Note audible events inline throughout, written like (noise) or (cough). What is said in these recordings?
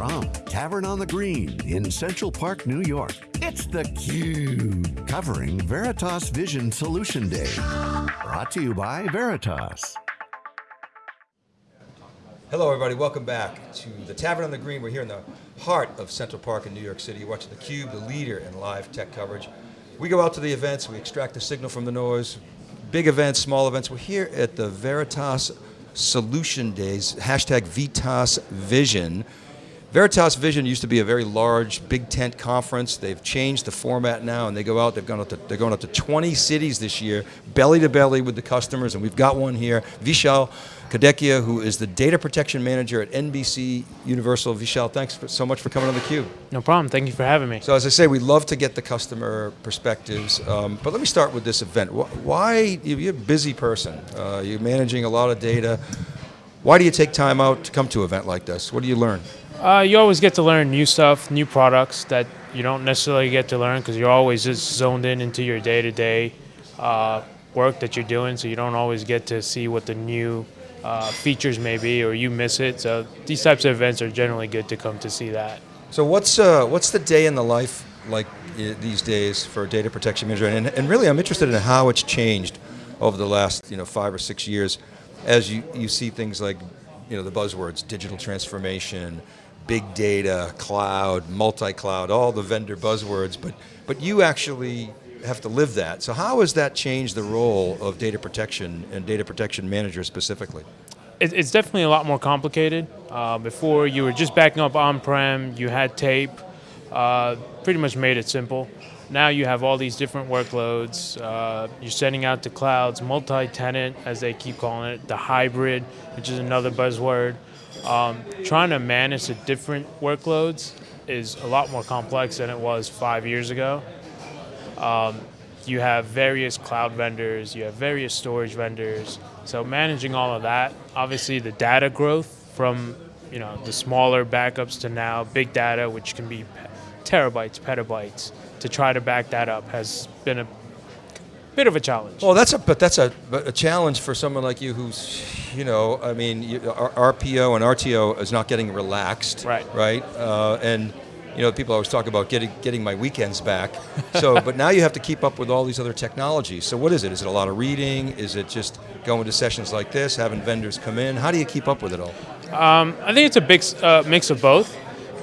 From Tavern on the Green in Central Park, New York, it's theCUBE, covering Veritas Vision Solution Day. Brought to you by Veritas. Hello everybody, welcome back to the Tavern on the Green. We're here in the heart of Central Park in New York City, watching theCUBE, the leader in live tech coverage. We go out to the events, we extract the signal from the noise, big events, small events. We're here at the Veritas Solution Days, hashtag Vitas Vision. Veritas Vision used to be a very large, big tent conference. They've changed the format now, and they go out. They've gone up to they're going up to 20 cities this year, belly to belly with the customers, and we've got one here. Vishal Kadekia, who is the data protection manager at NBC Universal. Vishal, thanks for, so much for coming on the Cube. No problem. Thank you for having me. So as I say, we love to get the customer perspectives, um, but let me start with this event. Why you're a busy person? Uh, you're managing a lot of data. Why do you take time out to come to an event like this? What do you learn? Uh, you always get to learn new stuff, new products that you don't necessarily get to learn because you're always just zoned in into your day-to-day uh, work that you're doing, so you don't always get to see what the new uh, features may be, or you miss it. So these types of events are generally good to come to see that. So what's uh, what's the day in the life like these days for data protection manager? And, and really, I'm interested in how it's changed over the last you know five or six years, as you you see things like you know the buzzwords, digital transformation big data, cloud, multi-cloud, all the vendor buzzwords, but, but you actually have to live that. So how has that changed the role of data protection and data protection manager specifically? It's definitely a lot more complicated. Uh, before you were just backing up on-prem, you had tape, uh, pretty much made it simple. Now you have all these different workloads. Uh, you're sending out to clouds, multi-tenant, as they keep calling it, the hybrid, which is another buzzword. Um, trying to manage the different workloads is a lot more complex than it was five years ago. Um, you have various cloud vendors, you have various storage vendors. So managing all of that, obviously the data growth from you know the smaller backups to now big data, which can be terabytes, petabytes, to try to back that up has been a bit of a challenge. Well, that's a but that's a, a challenge for someone like you who's, you know, I mean, you, RPO and RTO is not getting relaxed, right? Right, uh, and you know, people always talk about getting getting my weekends back. So, (laughs) but now you have to keep up with all these other technologies. So, what is it? Is it a lot of reading? Is it just going to sessions like this, having vendors come in? How do you keep up with it all? Um, I think it's a big uh, mix of both.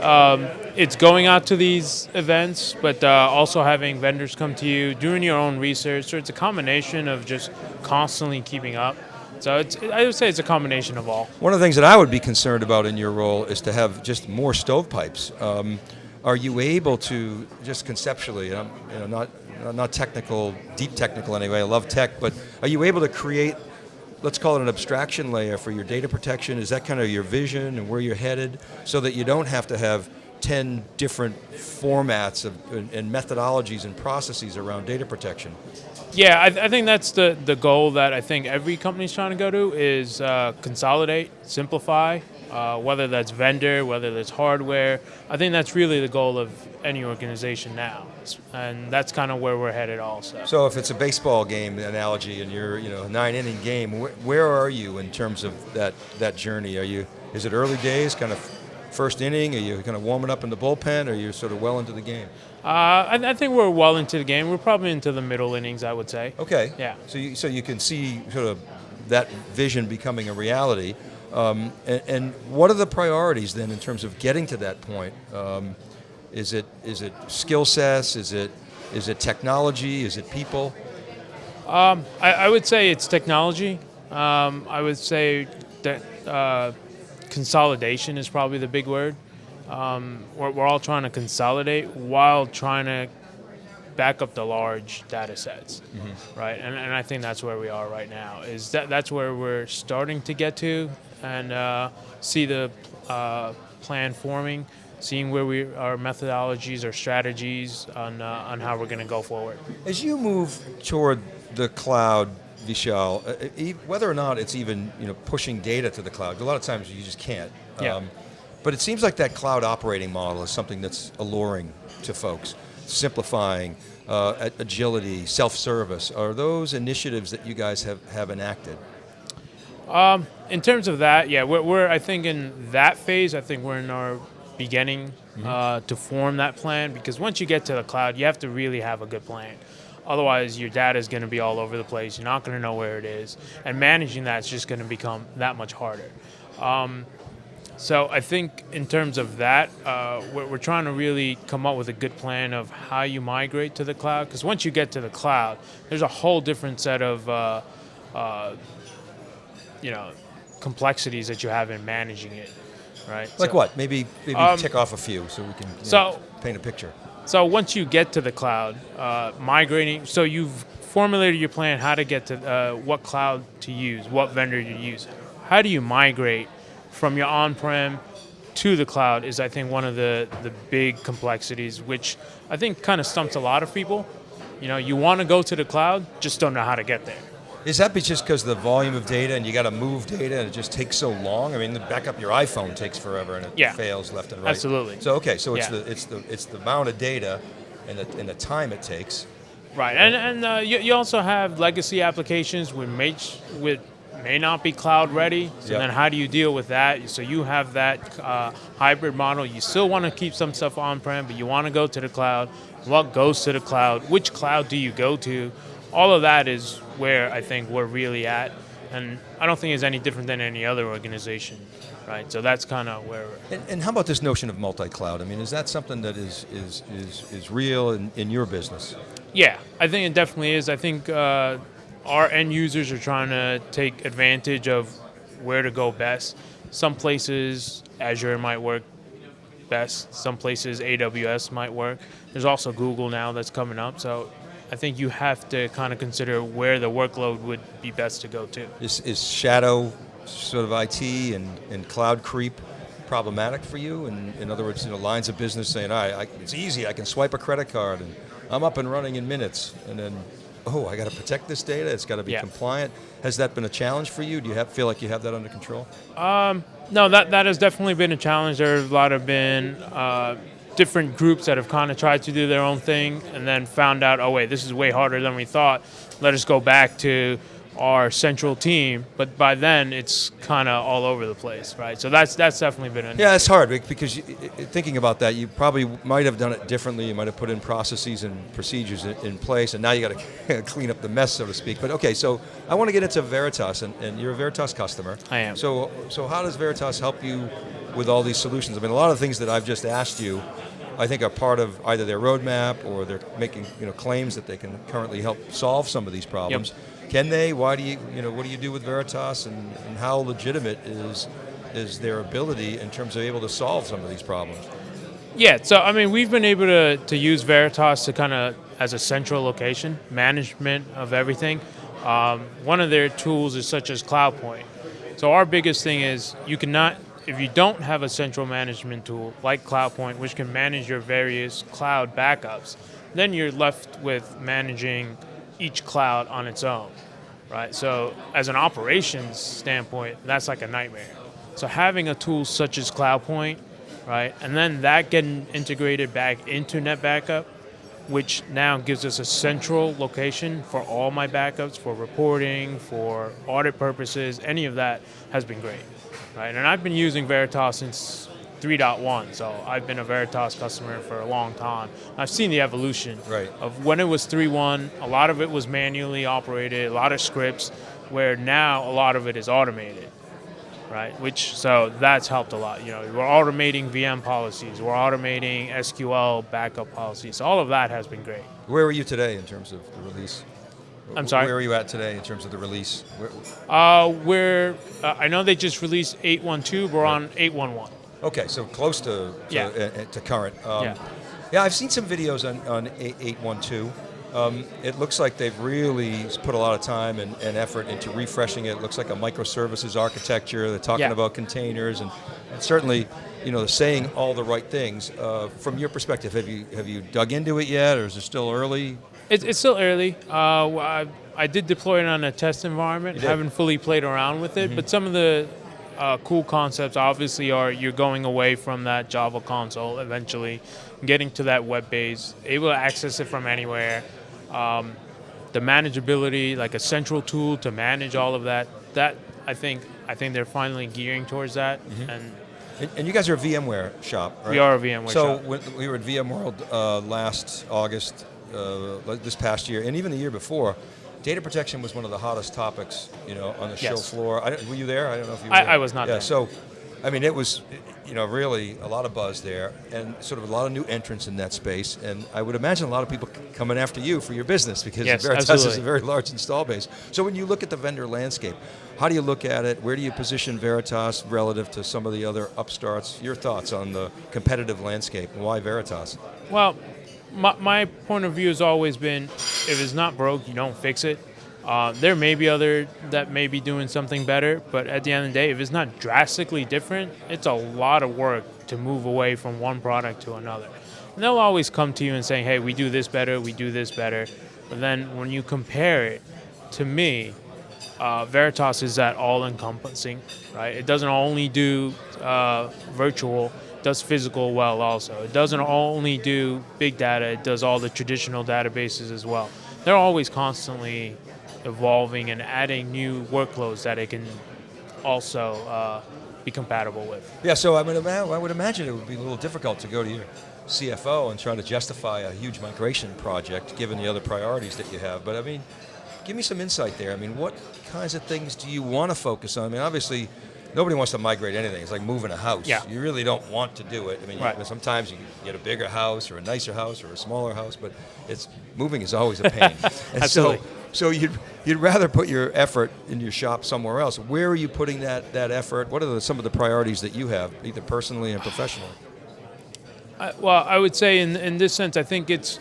Um, it's going out to these events, but uh, also having vendors come to you, doing your own research. So it's a combination of just constantly keeping up. So I would say it's a combination of all. One of the things that I would be concerned about in your role is to have just more stovepipes. Um, are you able to just conceptually, you know, not not technical, deep technical anyway. I love tech, but are you able to create let's call it an abstraction layer for your data protection? Is that kind of your vision and where you're headed so that you don't have to have 10 different formats of, and, and methodologies and processes around data protection? Yeah, I, I, think that's the, the goal that I think every company's trying to go to is uh, consolidate, simplify, uh, whether that's vendor, whether that's hardware. I think that's really the goal of any organization now, and that's kind of where we're headed also. So if it's a baseball game analogy and you're you know a nine inning game, wh where are you in terms of that, that journey? Are you, is it early days, kind of first inning? Are you kind of warming up in the bullpen, or are you sort of well into the game? Uh, I, I, think we're well into the game. We're probably into the middle innings, I would say. Okay. Yeah. So you, so you can see sort of that vision becoming a reality. Um, and, and, what are the priorities then in terms of getting to that point? Um, is it is it skill sets? Is it is it technology? Is it people? Um, I, I, would say it's technology. Um, I would say that uh, consolidation is probably the big word. Um, we're, we're, all trying to consolidate while trying to back up the large data sets, mm-hmm. right? And, and, I think that's where we are right now. Is that that's where we're starting to get to and uh, see the uh, plan forming, seeing where we our methodologies, our strategies on uh, on how we're going to go forward. As you move toward the cloud Vishal, uh, whether or not it's even you know pushing data to the cloud. A lot of times you just can't. Yeah. Um, but it seems like that cloud operating model is something that's alluring to folks, simplifying, uh, agility, self-service. Are those initiatives that you guys have, have enacted? Um, in terms of that, yeah, we're, we're, I think in that phase, I think we're in our beginning uh, to form that plan because once you get to the cloud, you have to really have a good plan. Otherwise, your data is going to be all over the place. You're not going to know where it is, and managing that is just going to become that much harder. Um, so I think in terms of that, uh, we're, we're, trying to really come up with a good plan of how you migrate to the cloud. Because once you get to the cloud, there's a whole different set of, uh, uh, you know, complexities that you have in managing it, right? Like so, what? Maybe maybe um, tick off a few so we can so, know, paint a picture. So once you get to the cloud, uh, migrating. So you've formulated your plan how to get to uh, what cloud to use, what vendor to use. How do you migrate? from your on-prem to the cloud is I think one of the, the big complexities, which I think kind of stumps a lot of people. You know, you want to go to the cloud, just don't know how to get there. Is that just because the volume of data and you got to move data and it just takes so long? I mean, the back up your iPhone takes forever and it yeah. fails left and right. Absolutely. So okay, so it's yeah. the it's the it's the amount of data and the, and the time it takes. Right, and and uh, you, you also have legacy applications with with may not be cloud ready. So yep. then how do you deal with that? So you have that uh, hybrid model. You still want to keep some stuff on-prem, but you want to go to the cloud. What goes to the cloud? Which cloud do you go to? All of that is where I think we're really at. And I don't think it's any different than any other organization, right? So that's kind of where. And, and, how about this notion of multi-cloud? I mean, is that something that is is is, is real in, in your business? Yeah, I think it definitely is. I think uh, our end users are trying to take advantage of where to go best. Some places Azure might work best. Some places AWS might work. There's also Google now that's coming up. So I think you have to kind of consider where the workload would be best to go to. Is, is shadow sort of IT and, and cloud creep problematic for you? And in other words, you know, lines of business saying, all right, I, it's easy, I can swipe a credit card and I'm up and running in minutes. And then oh, I got to protect this data. It's got to be yeah. compliant. Has that been a challenge for you? Do you have, feel like you have that under control? Um, no, that that has definitely been a challenge. There have a lot of been uh, different groups that have kind of tried to do their own thing and then found out, oh wait, this is way harder than we thought. Let us go back to our central team, but by then it's kind of all over the place, right? So that's that's definitely been an yeah, it's hard because you, thinking about that, you probably might have done it differently. You might have put in processes and procedures in, in place, and now you got to (laughs) clean up the mess, so to speak. But okay, so I want to get into Veritas, and, and you're a Veritas customer. I am. So so how does Veritas help you with all these solutions? I mean, a lot of things that I've just asked you. I think are part of either their roadmap or they're making you know claims that they can currently help solve some of these problems. Yep can they? Why do you, you know, what do you do with Veritas and, and how legitimate is, is their ability in terms of able to solve some of these problems? Yeah, so I mean, we've been able to, to use Veritas to kind of as a central location, management of everything. Um, one of their tools is such as CloudPoint. So our biggest thing is you cannot, if you don't have a central management tool like CloudPoint, which can manage your various cloud backups, then you're left with managing each cloud on its own, right? So as an operations standpoint, that's like a nightmare. So having a tool such as CloudPoint, right, and then that getting integrated back into NetBackup, which now gives us a central location for all my backups, for reporting, for audit purposes, any of that has been great, right? And I've been using Veritas since 3.1. So I've been a Veritas customer for a long time. I've seen the evolution right. of when it was 3.1, a lot of it was manually operated, a lot of scripts, where now a lot of it is automated. Right, which so that's helped a lot. You know, we're automating VM policies, we're automating SQL backup policies. All of that has been great. Where are you today in terms of the release? I'm sorry. Where are you at today in terms of the release? Where, uh, we're uh, I know they just released 8.12. We're right. on 8.11. Okay, so close to to, yeah. uh, to current. Um, yeah. yeah, I've seen some videos on, on 812. Um, it looks like they've really put a lot of time and, and, effort into refreshing it. It looks like a microservices architecture. They're talking yeah. about containers and, and, certainly, you know, they're saying all the right things. Uh, from your perspective, have you have you dug into it yet, or is it still early? It's, it's still early. Uh, I, I, did deploy it on a test environment. Haven't fully played around with it, mm -hmm. but some of the uh, cool concepts obviously are you're going away from that Java console eventually, getting to that web base, able to access it from anywhere. Um, the manageability, like a central tool to manage all of that, that I think I think they're finally gearing towards that, mm-hmm. and And, and you guys are a VMware shop, right? We are a VMware so shop. when we were at VMworld uh, last August, Uh, like this past year, and even the year before. Data protection was one of the hottest topics, you know, on the show floor. I, were you there? I don't know if you were. I- I was not yeah, there. So, I mean, it was, you know, really a lot of buzz there, and sort of a lot of new entrants in that space. And I would imagine a lot of people coming after you for your business because Yes, Veritas is a very large install base. So when you look at the vendor landscape, how do you look at it? Where do you position Veritas relative to some of the other upstarts? Your thoughts on the competitive landscape and why Veritas? Well, my, my point of view has always been if it's not broke, you don't fix it. Uh, there may be other that may be doing something better, but at the end of the day, if it's not drastically different, it's a lot of work to move away from one product to another. And they'll always come to you and say, hey, we do this better, we do this better. But then when you compare it, to me, uh, Veritas is that all-encompassing, right? It doesn't only do uh, virtual, does physical well also. It doesn't only do big data, it does all the traditional databases as well. They're always constantly evolving and adding new workloads that it can also uh, be compatible with. Yeah, so I would, I would imagine it would be a little difficult to go to your CFO and try to justify a huge migration project given the other priorities that you have. But I mean, give me some insight there. I mean, what kinds of things do you want to focus on? I mean, obviously, nobody wants to migrate anything. It's like moving a house. Yeah. You really don't want to do it. I mean, you- sometimes you get a bigger house or a nicer house or a smaller house, but it's moving is always a pain. (laughs) and Absolutely. so, so you'd, you'd rather put your effort in your shop somewhere else. Where are you putting that, that effort? What are the, some of the priorities that you have, either personally and professionally? I, well, I would say in, in this sense, I think it's,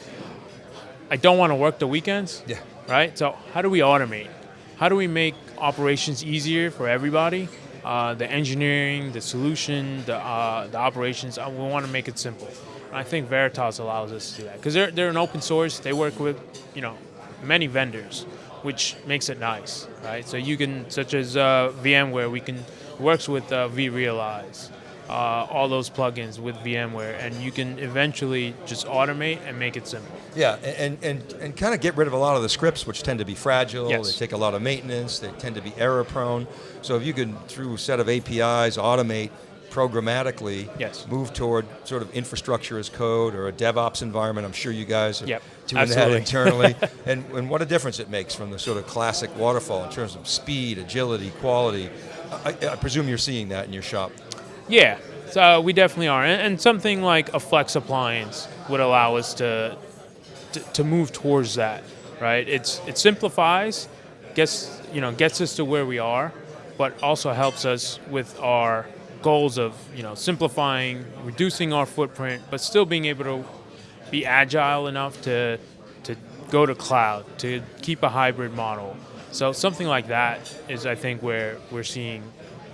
I don't want to work the weekends. Yeah. Right? So, how do we automate? How do we make operations easier for everybody? Uh, the engineering, the solution, the, uh, the operations, uh, we want to make it simple. I think Veritas allows us to do that because they're, they're an open source. They work with, you know, many vendors, which makes it nice, right? So you can, such as uh, VMware, we can works with uh, vRealize, uh, all those plugins with VMware, and you can eventually just automate and make it simple. Yeah, and, and, and kind of get rid of a lot of the scripts, which tend to be fragile. Yes. They take a lot of maintenance. They tend to be error prone. So if you can, through a set of APIs, automate programmatically, Yes. move toward sort of infrastructure as code or a DevOps environment. I'm sure you guys are Yep, doing absolutely. that internally. (laughs) and, and what a difference it makes from the sort of classic waterfall in terms of speed, agility, quality. I, I presume you're seeing that in your shop. Yeah, so we definitely are, and, and something like a flex appliance would allow us to, to to move towards that, right? It's it simplifies, gets you know gets us to where we are, but also helps us with our goals of you know simplifying, reducing our footprint, but still being able to be agile enough to to go to cloud, to keep a hybrid model. So something like that is, I think, where we're seeing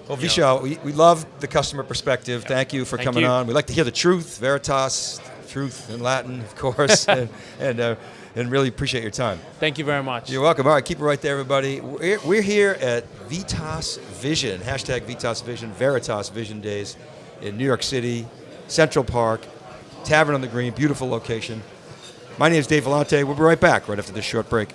Well, know. Vishal, we, we love the customer perspective. Thank you for Thank coming you. on. We like to hear the truth, Veritas, truth in Latin, of course, (laughs) and, and, uh, and really appreciate your time. Thank you very much. You're welcome. All right, keep it right there, everybody. We're, we're here at Vitas Vision, hashtag Vitas Vision, Veritas Vision Days in New York City, Central Park, Tavern on the Green, beautiful location. My name is Dave Vellante. We'll be right back right after this short break.